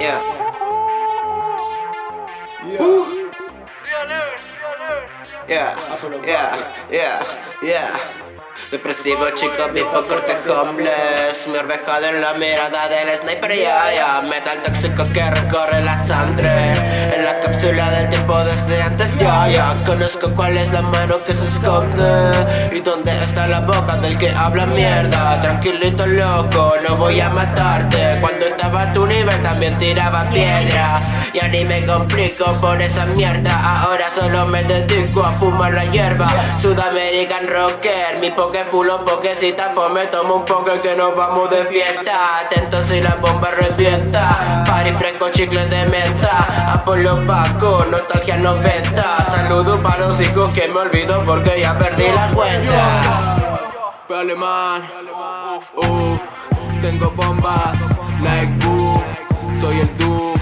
Yeah. Yeah, yeah, yeah, yeah. Depresivo chico, vivo corte homeless. Mi orvejado en la mirada del sniper, ya, ya Metal tóxico que recorre la sangre. En la cápsula del tiempo desde antes, ya Conozco cuál es la mano que se esconde. Y dónde está la boca del que habla mierda. Tranquilito loco, no voy a matarte. Cuando estaba a tu nivel también tiraba piedra. Ya ni me complico por esa mierda. Ahora solo me dedico a fumar la hierba. Sudamerican Rocker, mi poke fulo pokecita me tomo un poco que nos vamos de fiesta. Atento si la bomba revienta. Party fresco, chicle de menta. Apolo Paco, nostalgia 90 Saludos para los hijos que me olvido porque ya perdí la cuenta. Alemán, uff, tengo bombas, like boom, soy el Doom,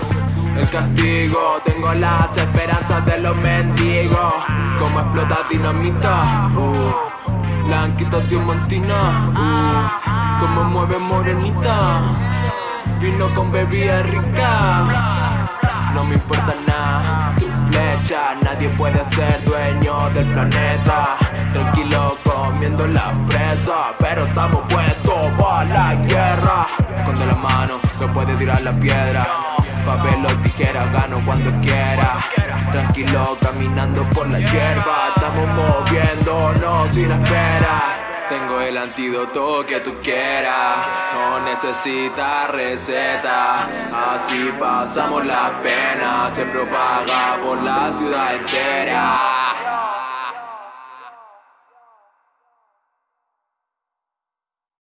el castigo, tengo las esperanzas de los mendigos, como explota dinamita, Blanquita diamantina, uh, como mueve morenita. Vino con bebida rica. No me importa Nadie puede ser dueño del planeta. Tranquilo comiendo la fresa Pero estamos puestos para la guerra. Con la mano, no puede tirar la piedra. Papel o tijera, gano cuando quiera. Tranquilo caminando por la hierba. Estamos moviéndonos sin espera El antídoto que tú quieras. No necesitas receta Así pasamos la pena. Se propaga por la ciudad entera